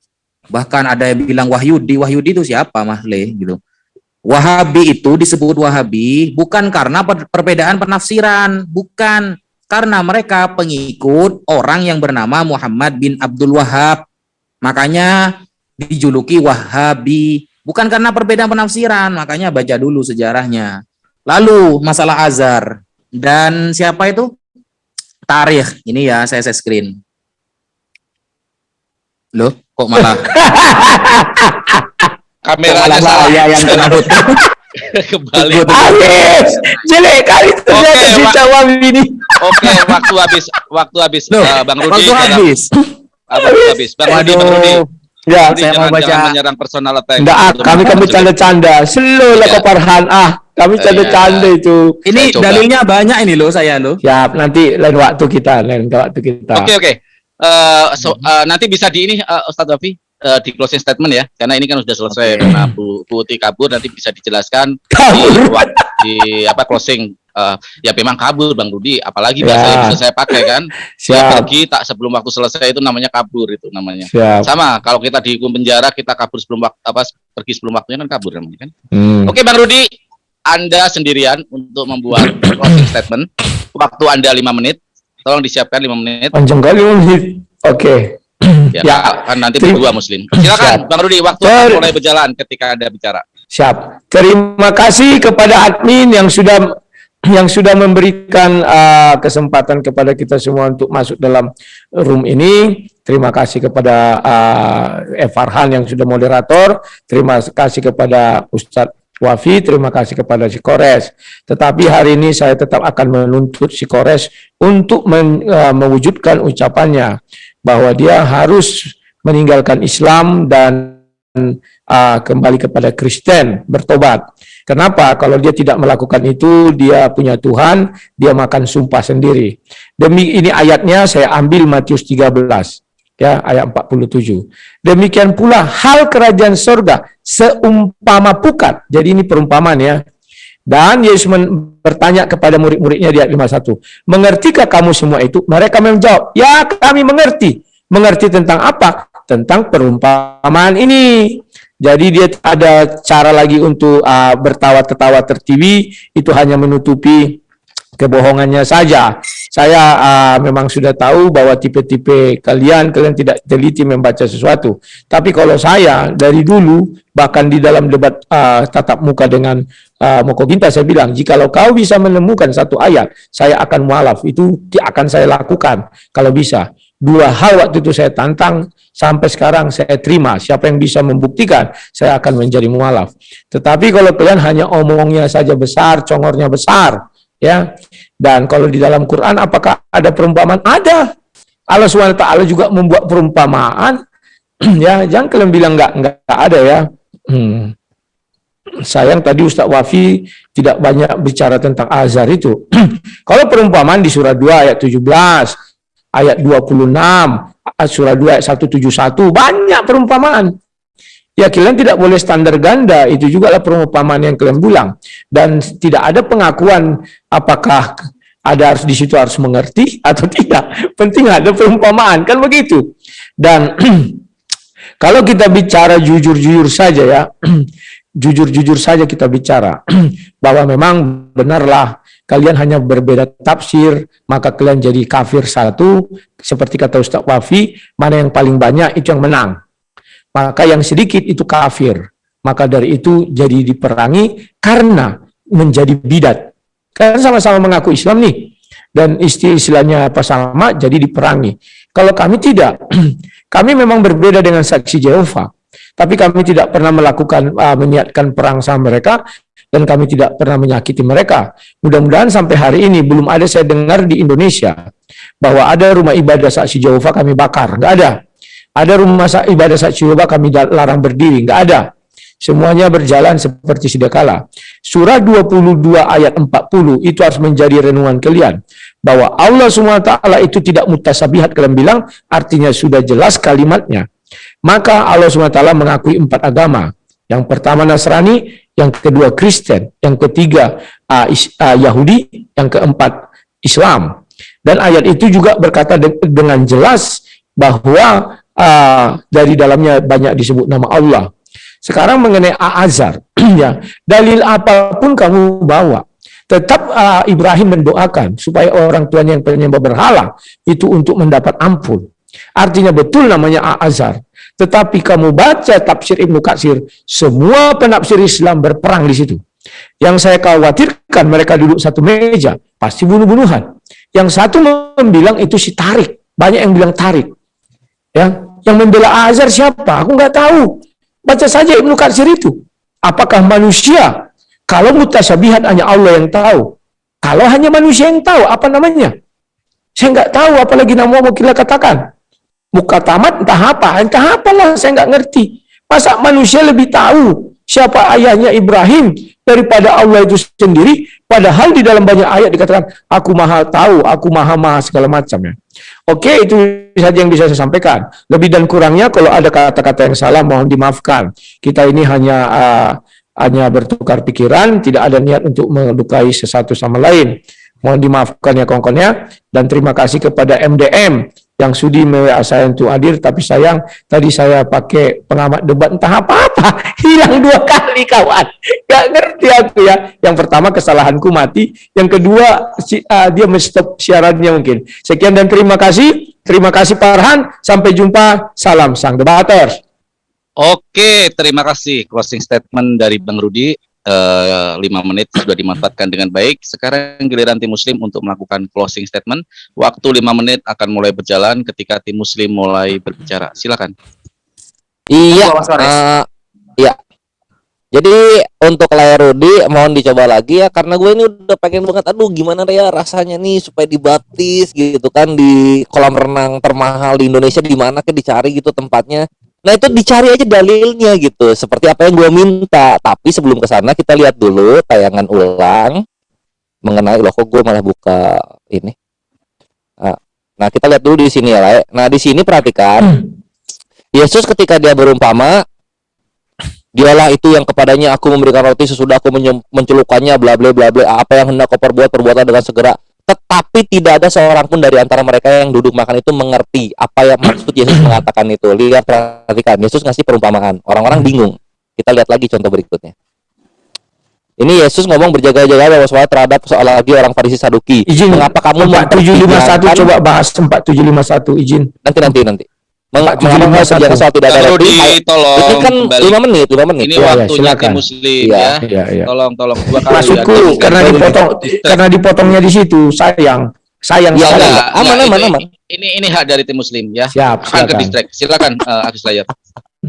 bahkan ada yang bilang Wahyudi. Wahyudi itu siapa, Mas Le? Gitu. Wahabi itu disebut Wahabi bukan karena perbedaan penafsiran, bukan karena mereka pengikut orang yang bernama Muhammad bin Abdul Wahab. Makanya dijuluki Wahabi, bukan karena perbedaan penafsiran, makanya baca dulu sejarahnya. Lalu masalah azar dan siapa itu? Tarikh. Ini ya saya, saya screen. Loh, kok malah? Kameranya salah. ya yang kena kembali habis. Jelek kali ternyata okay, Jawab ini. Oke okay, waktu habis. Waktu habis Loh, uh, bang Rudi waktu habis. Waktu habis. Bang Rudi bang Rudi Ya, Rudi, saya jangan, mau baca. Jangan menyerang personal attack. Enggak, kami kami canda-canda. Slow lah ya. Farhan. Ah, kami iya. canda-canda itu. Ini dalilnya banyak ini loh saya loh. Siap, nanti lain waktu kita, lain waktu kita. Oke, okay, oke. Okay. Uh, so, uh, nanti bisa di ini uh, Ustadz Wafi uh, di closing statement ya, karena ini kan sudah selesai okay. karena Bu Putih kabur nanti bisa dijelaskan kabur. di, di apa closing uh, ya memang kabur Bang Rudi, apalagi bahasa ya. yang bisa saya pakai kan. Siap. pergi tak sebelum waktu selesai itu namanya kabur itu namanya. Siap. Sama kalau kita dihukum penjara kita kabur sebelum waktu apa pergi sebelum waktunya kan kabur namanya kan. Hmm. Oke Bang Rudi, Anda sendirian untuk membuat closing statement. Waktu Anda lima menit. Tolong disiapkan lima menit. Panjang kali menit. Oke. Okay. Ya, ya, kan nanti berdua Muslim. Silakan, Bang Rudi. Waktu Ter mulai berjalan ketika Anda bicara. Siap. Terima kasih kepada admin yang sudah yang sudah memberikan uh, kesempatan kepada kita semua untuk masuk dalam room ini. Terima kasih kepada uh, F. Farhan yang sudah moderator. Terima kasih kepada Ustadz Wafi, terima kasih kepada si Kores. Tetapi hari ini saya tetap akan menuntut si Kores untuk men, uh, mewujudkan ucapannya bahwa dia harus meninggalkan Islam dan uh, kembali kepada Kristen, bertobat. Kenapa? Kalau dia tidak melakukan itu, dia punya Tuhan, dia makan sumpah sendiri. Demi ini ayatnya saya ambil Matius 13 ya ayat 47. Demikian pula hal kerajaan surga seumpama pukat. Jadi ini perumpamaan ya. Dan Yesus bertanya kepada murid-muridnya di ayat 51. Mengertikah kamu semua itu? Mereka menjawab, ya kami mengerti. Mengerti tentang apa? Tentang perumpamaan ini. Jadi dia ada cara lagi untuk uh, bertawa-tertawa tertiwi, itu hanya menutupi kebohongannya saja. Saya uh, memang sudah tahu bahwa tipe-tipe kalian, kalian tidak teliti membaca sesuatu. Tapi kalau saya dari dulu, bahkan di dalam debat uh, tatap muka dengan uh, Moko Ginta, saya bilang, jikalau kau bisa menemukan satu ayat, saya akan mualaf. Itu akan saya lakukan kalau bisa. Dua hal waktu itu saya tantang, sampai sekarang saya terima. Siapa yang bisa membuktikan, saya akan menjadi mualaf. Tetapi kalau kalian hanya omongnya saja besar, congornya besar, ya. Dan kalau di dalam Quran, apakah ada perumpamaan? Ada. Allah SWT juga membuat perumpamaan. ya, jangan kalian bilang nggak nggak ada ya. Hmm. Sayang tadi Ustaz Wafi tidak banyak bicara tentang azar itu. kalau perumpamaan di surah 2 ayat 17, ayat 26, surah 2 ayat 171, banyak perumpamaan. Ya kalian tidak boleh standar ganda, itu juga lah perumpamaan yang kalian bilang. Dan tidak ada pengakuan apakah ada harus di situ harus mengerti atau tidak. Penting ada perumpamaan, kan begitu. Dan kalau kita bicara jujur-jujur saja ya, jujur-jujur saja kita bicara bahwa memang benarlah kalian hanya berbeda tafsir, maka kalian jadi kafir satu, seperti kata Ustaz Wafi, mana yang paling banyak itu yang menang. Maka yang sedikit itu kafir. Maka dari itu jadi diperangi karena menjadi bidat. Karena sama-sama mengaku Islam nih. Dan istilahnya apa sama, jadi diperangi. Kalau kami tidak, kami memang berbeda dengan saksi Jehovah. Tapi kami tidak pernah melakukan, uh, menyiapkan perang sama mereka, dan kami tidak pernah menyakiti mereka. Mudah-mudahan sampai hari ini belum ada saya dengar di Indonesia bahwa ada rumah ibadah saksi Jehovah kami bakar, nggak ada. Ada rumah ibadah saksi Jehovah kami larang berdiri, nggak ada. Semuanya berjalan seperti sedia kala. Surah 22 ayat 40 itu harus menjadi renungan kalian. Bahwa Allah SWT itu tidak mutasabihat kalian bilang, artinya sudah jelas kalimatnya. Maka Allah SWT mengakui empat agama. Yang pertama Nasrani, yang kedua Kristen, yang ketiga uh, is, uh, Yahudi, yang keempat Islam. Dan ayat itu juga berkata de dengan jelas bahwa uh, dari dalamnya banyak disebut nama Allah. Sekarang mengenai Azar, ya dalil apa pun kamu bawa, tetap uh, Ibrahim mendoakan supaya orang tuanya yang penyembah berhala itu untuk mendapat ampun. Artinya betul namanya Azar. Tetapi kamu baca tafsir Ibnu Katsir, semua penafsir Islam berperang di situ. Yang saya khawatirkan mereka duduk satu meja, pasti bunuh-bunuhan. Yang satu membilang itu si Tarik, banyak yang bilang Tarik. Ya, yang membela Azhar siapa? Aku nggak tahu. Baca saja Ibnu Katsir itu. Apakah manusia? Kalau mutasyabihat hanya Allah yang tahu. Kalau hanya manusia yang tahu, apa namanya? Saya nggak tahu, apalagi nama mau kita katakan muka tamat entah apa, entah apalah saya nggak ngerti. Masa manusia lebih tahu siapa ayahnya Ibrahim daripada Allah itu sendiri, padahal di dalam banyak ayat dikatakan, aku maha tahu, aku maha maha segala macam ya. Oke, itu saja yang bisa saya sampaikan. Lebih dan kurangnya kalau ada kata-kata yang salah mohon dimaafkan. Kita ini hanya uh, hanya bertukar pikiran, tidak ada niat untuk melukai sesatu sama lain. Mohon dimaafkan ya kongkonnya dan terima kasih kepada MDM yang sudi mewah saya untuk hadir tapi sayang tadi saya pakai pengamat debat entah apa-apa hilang dua kali kawan. Gak ngerti aku ya. Yang pertama kesalahanku mati. Yang kedua si, uh, dia menstop siarannya mungkin. Sekian dan terima kasih. Terima kasih Pak Arhan. Sampai jumpa. Salam sang debaters. Oke, terima kasih. Closing statement dari Bang Rudi lima menit sudah dimanfaatkan dengan baik. Sekarang giliran tim Muslim untuk melakukan closing statement. Waktu lima menit akan mulai berjalan ketika tim Muslim mulai berbicara. Silakan. Iya. Uh, iya. Jadi untuk layar Rudi mohon dicoba lagi ya karena gue ini udah pengen banget aduh gimana ya rasanya nih supaya dibaptis gitu kan di kolam renang termahal di Indonesia di mana ke dicari gitu tempatnya Nah itu dicari aja dalilnya gitu, seperti apa yang gue minta. Tapi sebelum ke sana kita lihat dulu tayangan ulang mengenai loh kok gue malah buka ini. Ah, nah kita lihat dulu di sini ya, lah. Nah di sini perhatikan, Yesus ketika dia berumpama, dialah itu yang kepadanya aku memberikan roti sesudah aku mencelukannya, bla bla bla bla. Apa yang hendak kau perbuat perbuatlah dengan segera tetapi tidak ada seorang pun dari antara mereka yang duduk makan itu mengerti apa yang maksud Yesus mengatakan itu. Lihat perhatikan, Yesus ngasih perumpamaan. Orang-orang bingung. Kita lihat lagi contoh berikutnya. Ini Yesus ngomong berjaga-jaga bahwa terhadap soal lagi orang Farisi Saduki. Izin. Mengapa kamu 4751 coba bahas 4751 izin. Nanti nanti nanti. Mengapa kerja soal tidak ada tolong ini kan lima menit, lima menit. Ini ya, waktunya ya, muslim ya. ya. ya, Tolong, tolong dua kali. Maksudku karena dipotong, karena dipotongnya di situ, sayang, sayang ya, sekali. Enggak, aman, ya, aman, ini, aman. Ini, ini hak dari tim muslim ya. Siap, silakan. ke distrik. Silakan, uh, Agus Layar.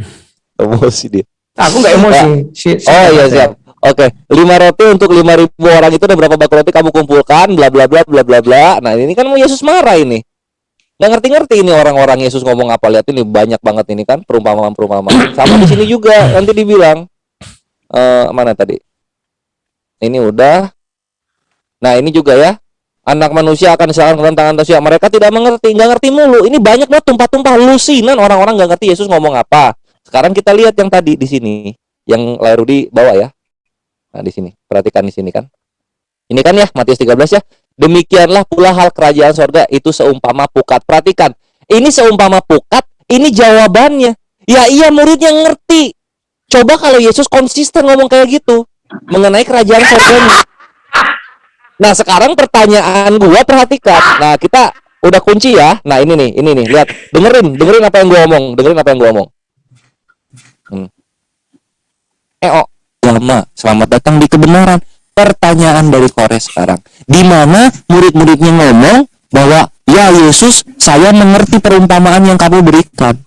Emosi dia. Aku nggak emosi. Si, oh iya siap. Oke, lima roti untuk lima ribu orang itu dan berapa bak roti kamu kumpulkan, bla bla bla bla bla bla. Nah ini kan mau Yesus marah ini nggak ngerti-ngerti ini orang-orang Yesus ngomong apa. Lihat ini banyak banget ini kan perumpamaan-perumpamaan. Sama di sini juga nanti dibilang. Uh, mana tadi? Ini udah. Nah ini juga ya. Anak manusia akan diserahkan ke tangan manusia mereka tidak mengerti nggak ngerti mulu. Ini banyak banget tumpah-tumpah lusinan. Orang-orang nggak ngerti Yesus ngomong apa. Sekarang kita lihat yang tadi di sini. Yang layar di bawah ya. Nah di sini. Perhatikan di sini kan. Ini kan ya Matius 13 ya Demikianlah pula hal kerajaan sorga itu seumpama pukat. Perhatikan, ini seumpama pukat, ini jawabannya. Ya iya muridnya ngerti. Coba kalau Yesus konsisten ngomong kayak gitu mengenai kerajaan sorga. Nah sekarang pertanyaan gua perhatikan. Nah kita udah kunci ya. Nah ini nih, ini nih, lihat, dengerin, dengerin apa yang gua omong, dengerin apa yang gua omong. Hmm. Eh oh, lama, selamat datang di kebenaran pertanyaan dari Kores sekarang. Di mana murid-muridnya ngomong bahwa ya Yesus, saya mengerti perumpamaan yang kamu berikan.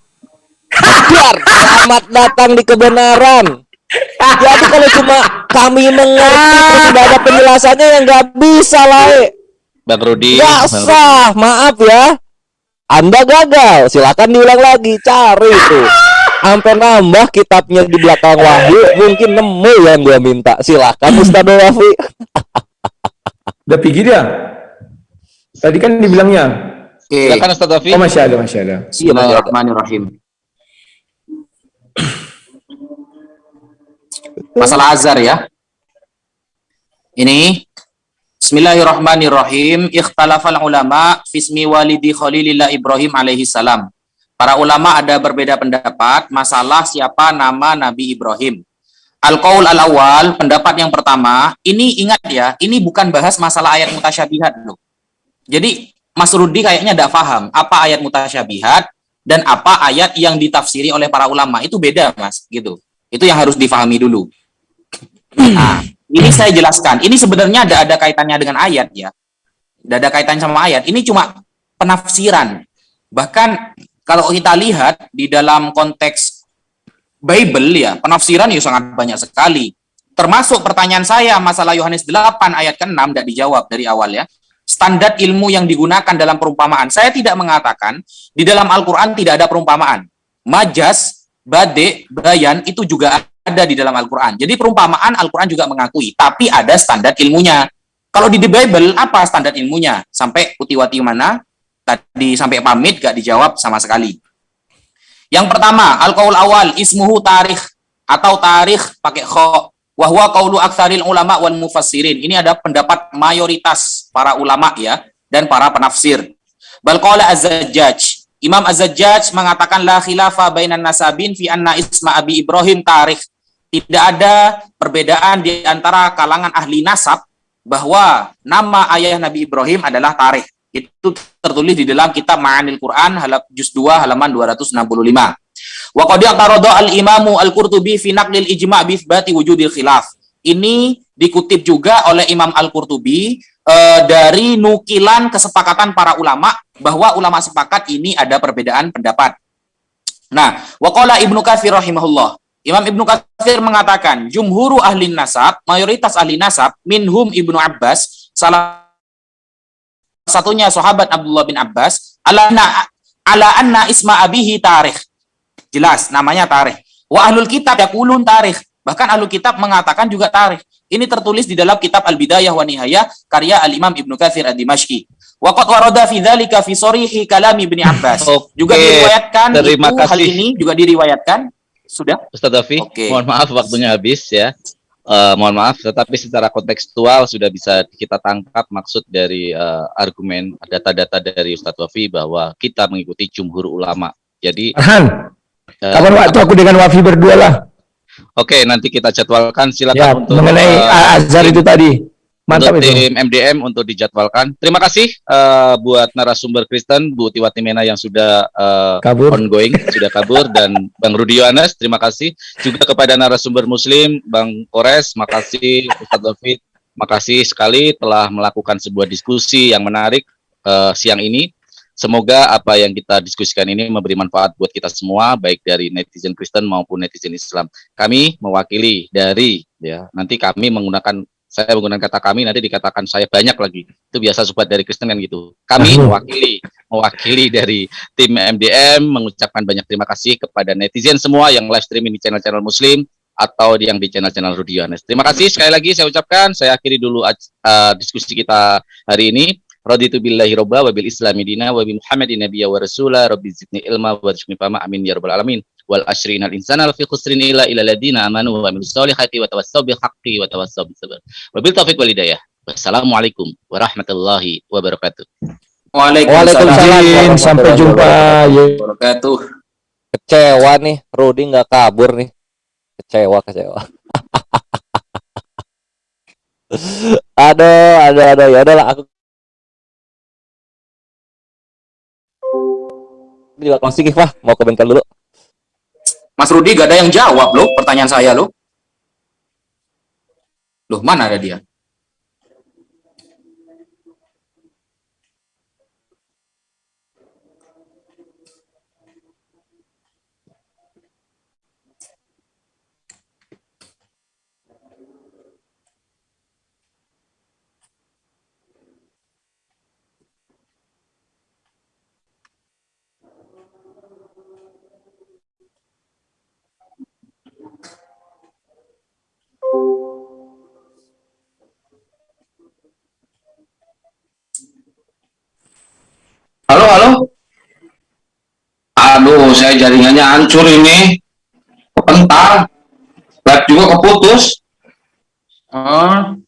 Biar selamat datang di kebenaran. Jadi kalau cuma kami mengerti tidak ada penjelasannya yang nggak bisa lah. Bang Rudi. Gak sah, maaf ya. Anda gagal. Silakan diulang lagi, cari itu sampai nambah kitabnya di belakang Wahyu mungkin nemu yang gua minta. Silakan Ustaz Wafi udah pergi dia? Tadi kan dibilangnya. Okay. silakan Ustaz Wafi oh masih ada masih ada. Bismillahirrahmanirrahim. Masalah azar ya. Ini Bismillahirrahmanirrahim. Ikhtalafal ulama fismi walidi khalilillah Ibrahim alaihi salam Para ulama ada berbeda pendapat masalah siapa nama Nabi Ibrahim. Al-Qaul al-awwal, pendapat yang pertama, ini ingat ya, ini bukan bahas masalah ayat mutasyabihat loh. Jadi Mas Rudi kayaknya tidak paham apa ayat mutasyabihat dan apa ayat yang ditafsiri oleh para ulama. Itu beda Mas, gitu. Itu yang harus difahami dulu. Nah, ini saya jelaskan. Ini sebenarnya ada ada kaitannya dengan ayat ya. Tidak ada kaitannya sama ayat. Ini cuma penafsiran. Bahkan kalau kita lihat di dalam konteks Bible ya, penafsiran ya sangat banyak sekali. Termasuk pertanyaan saya masalah Yohanes 8 ayat ke-6 tidak dijawab dari awal ya. Standar ilmu yang digunakan dalam perumpamaan. Saya tidak mengatakan di dalam Al-Quran tidak ada perumpamaan. Majas, bade, bayan itu juga ada di dalam Al-Quran. Jadi perumpamaan Al-Quran juga mengakui. Tapi ada standar ilmunya. Kalau di The Bible, apa standar ilmunya? Sampai utiwati mana? Tadi sampai pamit gak dijawab sama sekali. Yang pertama, al-qaul awal ismuhu tarikh atau tarikh pakai kho. Wahwa qaulu aktsaril ulama wal mufassirin. Ini ada pendapat mayoritas para ulama ya dan para penafsir. Bal qala. Imam Az-Zajjaj mengatakan la khilafa bainan nasabin fi anna isma Abi Ibrahim tarikh. Tidak ada perbedaan di antara kalangan ahli nasab bahwa nama ayah Nabi Ibrahim adalah tarikh. Itu tertulis di dalam kitab Ma'anil Quran juz 2 halaman 265. Wa qad al-Imamu Al-Qurtubi fi naqlil ijma' bi wujudil khilaf. Ini dikutip juga oleh Imam Al-Qurtubi uh, dari nukilan kesepakatan para ulama bahwa ulama sepakat ini ada perbedaan pendapat. Nah, waqala Ibnu Katsir rahimahullah. Imam Ibnu Katsir mengatakan, jumhuru ahli nasab, mayoritas ahli nasab, minhum Ibnu Abbas, salah satunya sahabat Abdullah bin Abbas, ala anna, ala anna isma abihi tarikh. Jelas, namanya tarikh. Wa ahlul kitab yakulun tarikh. Bahkan ahlul kitab mengatakan juga tarikh. Ini tertulis di dalam kitab Al-Bidayah wa Nihayah karya Al-Imam Ibnu Katsir Ad-Dimashqi. Waqat warada fi dzalika fi sarihi kalam Ibnu Abbas. Okay. Juga diriwayatkan Terima itu, kasih. hal ini juga diriwayatkan sudah? Ustaz Dafi, Oke. mohon maaf waktunya habis ya. Eh, mohon maaf, tetapi secara kontekstual sudah bisa kita tangkap maksud dari eh, argumen data-data dari Ustadz Wafi bahwa kita mengikuti jumhur ulama. Jadi, Arhan, eh, kapan waktu aku dengan Wafi berdua lah? oke nanti kita jadwalkan silakan Ya, untuk mengenai eh, Azhar itu tadi. Mantap untuk itu. tim MDM untuk dijadwalkan. Terima kasih eh, buat narasumber Kristen Bu Tiwati Mena yang sudah eh, Kabur. ongoing sudah kabur dan Bang Rudi Yohanes terima kasih juga kepada narasumber Muslim Bang Kores makasih Ustadz David makasih sekali telah melakukan sebuah diskusi yang menarik eh, siang ini semoga apa yang kita diskusikan ini memberi manfaat buat kita semua baik dari netizen Kristen maupun netizen Islam kami mewakili dari ya nanti kami menggunakan saya menggunakan kata kami nanti dikatakan saya banyak lagi. Itu biasa sobat dari Kristen kan gitu. Kami mewakili mewakili dari tim MDM mengucapkan banyak terima kasih kepada netizen semua yang live streaming di channel-channel muslim atau yang di channel-channel Rudi Yohanes. Terima kasih sekali lagi saya ucapkan, saya akhiri dulu uh, diskusi kita hari ini. Raditu billahi robba wa bil islami dina wa bi muhammadin nabiyya wa rasula. Rabbi zidni ilma wa rizqni fama. Amin ya rabbal alamin wal ashrin al insana fi khusrin ila ila ladina amanu wa amilus solihati wa tawassaw bil haqqi wa tawassaw bis sabr wa bil taufiq wal hidayah wassalamualaikum warahmatullahi wabarakatuh Waalaikumsalam. Sampai jumpa. Ya. wabarakatuh. Kecewa nih, Rudi nggak kabur nih. Kecewa, kecewa. aduh, aduh, aduh, ya udahlah aku juga closing Ifah, mau ke bengkel dulu. Mas Rudi gak ada yang jawab loh pertanyaan saya loh. Loh, mana ada dia? Halo, halo. Aduh, saya jaringannya hancur ini. Kepental. Live juga keputus. Oh,